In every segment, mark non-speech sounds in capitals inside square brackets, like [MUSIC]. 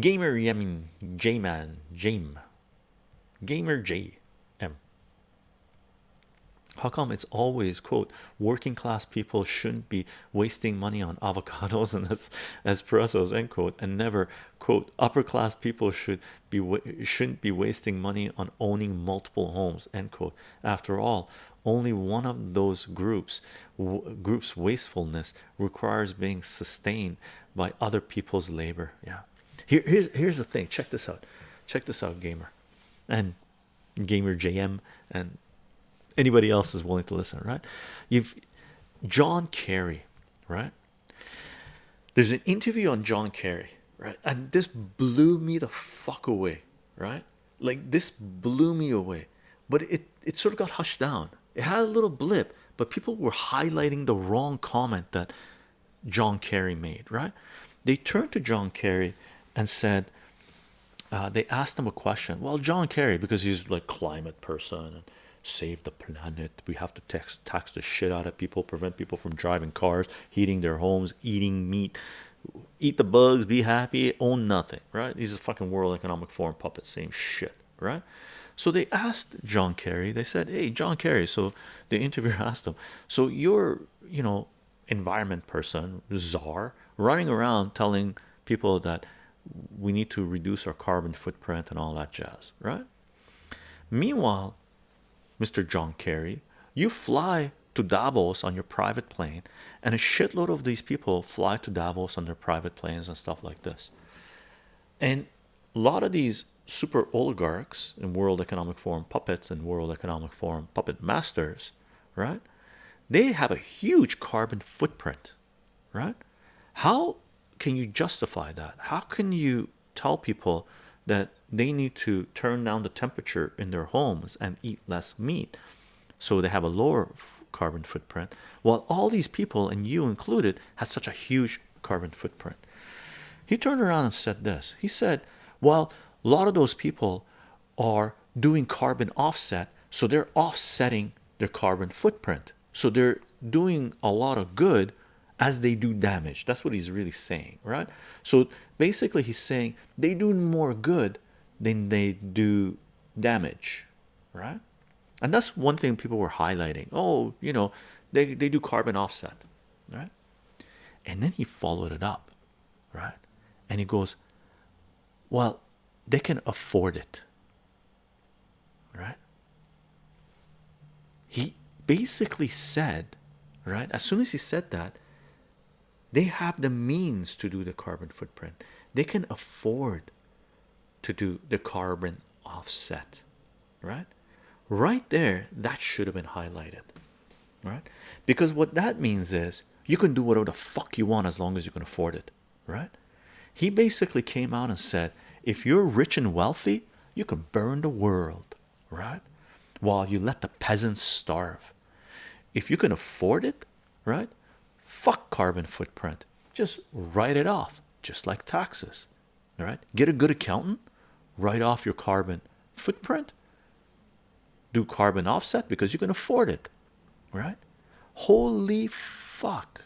Gamer Yemin J Man Jame Gamer J M. How come it's always quote working class people shouldn't be wasting money on avocados and as espressos end quote and never quote upper class people should be shouldn't be wasting money on owning multiple homes end quote. After all only one of those groups groups wastefulness requires being sustained by other people's labor. Yeah here here's here's the thing. Check this out. Check this out gamer. And gamer jm and anybody else is willing to listen right? You've john kerry right? There's an interview on john kerry right? And this blew me the fuck away right? Like this blew me away. But it it sort of got hushed down. It had a little blip but people were highlighting the wrong comment that john kerry made right? They turned to john kerry and said uh, they asked him a question. Well john kerry because he's like climate person and save the planet. We have to tax tax the shit out of people prevent people from driving cars heating their homes eating meat. Eat the bugs be happy own nothing right? He's a fucking world economic forum puppet same shit right? So they asked john kerry they said hey john kerry so the interviewer [LAUGHS] asked him so you're you know environment person czar running around telling people that we need to reduce our carbon footprint and all that jazz right? Meanwhile mr john kerry you fly to davos on your private plane and a shitload of these people fly to davos on their private planes and stuff like this. And a lot of these super oligarchs in world economic forum puppets and world economic forum puppet masters right? They have a huge carbon footprint right? How can you justify that? How can you tell people that they need to turn down the temperature in their homes and eat less meat so they have a lower carbon footprint while all these people and you included has such a huge carbon footprint? He turned around and said this. He said well a lot of those people are doing carbon offset so they're offsetting their carbon footprint. So they're doing a lot of good as they do damage. That's what he's really saying right? So basically he's saying they do more good than they do damage right? And that's one thing people were highlighting. Oh you know they, they do carbon offset right? And then he followed it up right? And he goes well they can afford it right? He basically said right as soon as he said that they have the means to do the carbon footprint. They can afford to do the carbon offset right? Right there that should have been highlighted right? Because what that means is you can do whatever the fuck you want as long as you can afford it right? He basically came out and said if you're rich and wealthy you can burn the world right? While you let the peasants starve. If you can afford it right fuck carbon footprint. Just write it off just like taxes. All right? Get a good accountant write off your carbon footprint. Do carbon offset because you can afford it. Right? Holy fuck.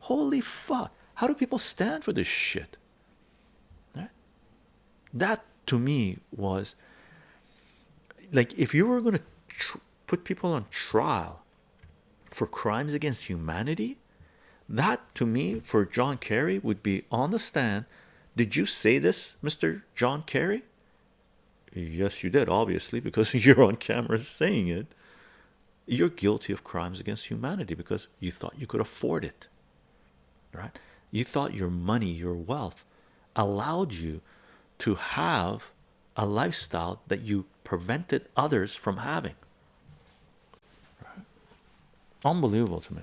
Holy fuck. How do people stand for this shit? Right? That to me was like if you were going to put people on trial for crimes against humanity that to me for John Kerry would be on the stand. Did you say this Mr. John Kerry? Yes you did obviously because [LAUGHS] you're on camera saying it. You're guilty of crimes against humanity because you thought you could afford it right? You thought your money your wealth allowed you to have a lifestyle that you prevented others from having. Right? unbelievable to me